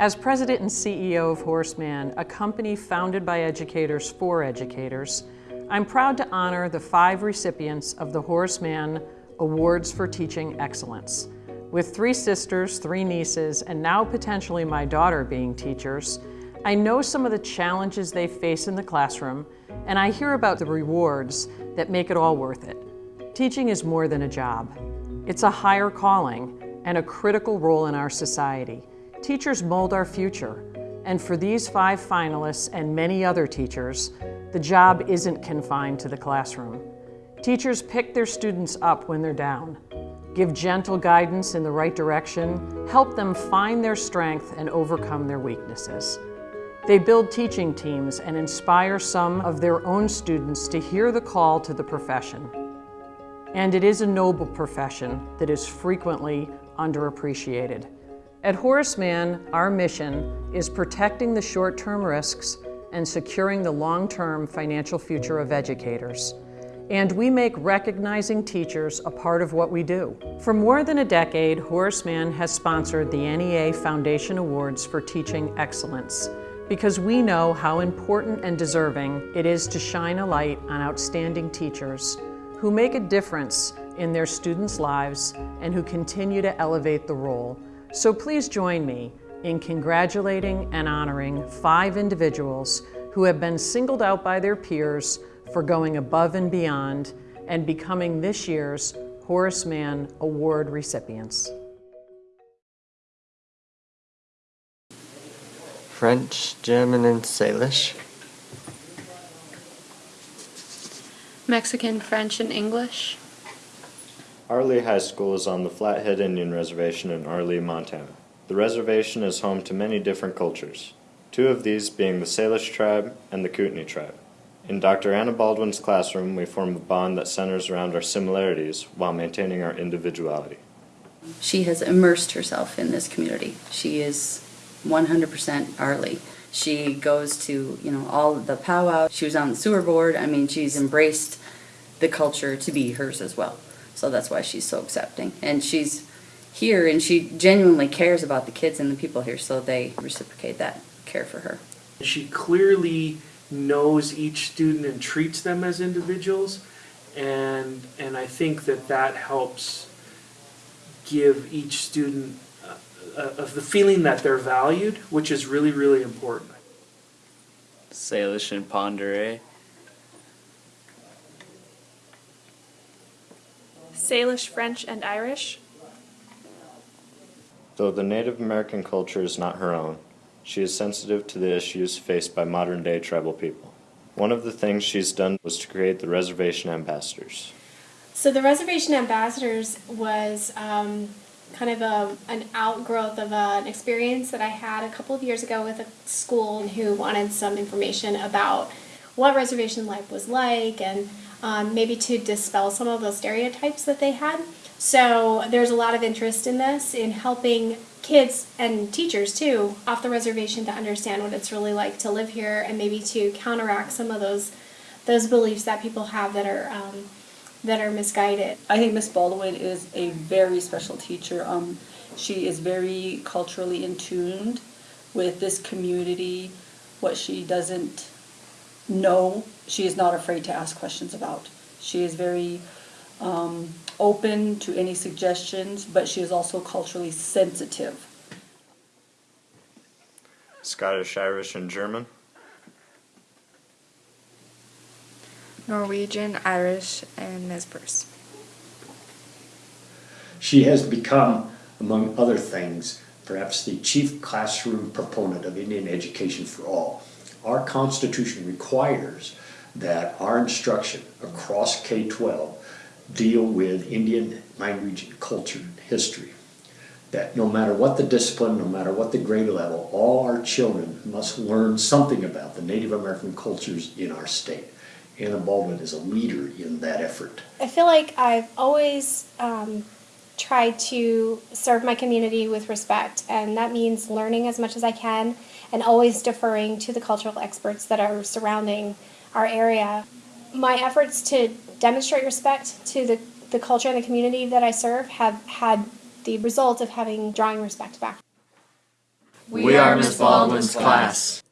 As president and CEO of Horace Mann, a company founded by educators for educators, I'm proud to honor the five recipients of the Horace Mann Awards for Teaching Excellence. With three sisters, three nieces, and now potentially my daughter being teachers, I know some of the challenges they face in the classroom, and I hear about the rewards that make it all worth it. Teaching is more than a job. It's a higher calling and a critical role in our society. Teachers mold our future, and for these five finalists and many other teachers, the job isn't confined to the classroom. Teachers pick their students up when they're down, give gentle guidance in the right direction, help them find their strength and overcome their weaknesses. They build teaching teams and inspire some of their own students to hear the call to the profession. And it is a noble profession that is frequently underappreciated. At Horace Mann, our mission is protecting the short-term risks and securing the long-term financial future of educators. And we make recognizing teachers a part of what we do. For more than a decade, Horace Mann has sponsored the NEA Foundation Awards for Teaching Excellence because we know how important and deserving it is to shine a light on outstanding teachers who make a difference in their students' lives and who continue to elevate the role. So please join me in congratulating and honoring five individuals who have been singled out by their peers for going above and beyond and becoming this year's Horace Mann Award recipients. French, German, and Salish. Mexican, French, and English. Arlee High School is on the Flathead Indian Reservation in Arlee, Montana. The reservation is home to many different cultures, two of these being the Salish tribe and the Kootenai tribe. In Dr. Anna Baldwin's classroom, we form a bond that centers around our similarities while maintaining our individuality. She has immersed herself in this community. She is 100% Arlee. She goes to, you know, all the powwow. She was on the sewer board. I mean, she's embraced the culture to be hers as well. So that's why she's so accepting. And she's here and she genuinely cares about the kids and the people here, so they reciprocate that care for her. She clearly knows each student and treats them as individuals and and I think that that helps give each student uh, uh, of the feeling that they're valued, which is really really important. Salish and Pend d'Oreille. Salish, French, and Irish. Though the Native American culture is not her own, she is sensitive to the issues faced by modern day tribal people. One of the things she's done was to create the Reservation Ambassadors. So the Reservation Ambassadors was um, kind of a, an outgrowth of a, an experience that I had a couple of years ago with a school who wanted some information about what reservation life was like and um, maybe to dispel some of those stereotypes that they had. So there's a lot of interest in this, in helping kids and teachers too off the reservation to understand what it's really like to live here and maybe to counteract some of those those beliefs that people have that are um, that are misguided. I think Miss Baldwin is a very special teacher. Um, she is very culturally in tuned with this community. What she doesn't know, she is not afraid to ask questions about. She is very um, open to any suggestions, but she is also culturally sensitive. Scottish, Irish, and German. Norwegian, Irish, and Nez She has become, among other things, perhaps the chief classroom proponent of Indian education for all. Our Constitution requires that our instruction across K-12 deal with Indian language culture and history. That no matter what the discipline, no matter what the grade level, all our children must learn something about the Native American cultures in our state. Anna Baldwin is a leader in that effort. I feel like I've always um, tried to serve my community with respect, and that means learning as much as I can and always deferring to the cultural experts that are surrounding our area. My efforts to demonstrate respect to the, the culture and the community that I serve have had the result of having drawing respect back. We are Miss Baldwin's class.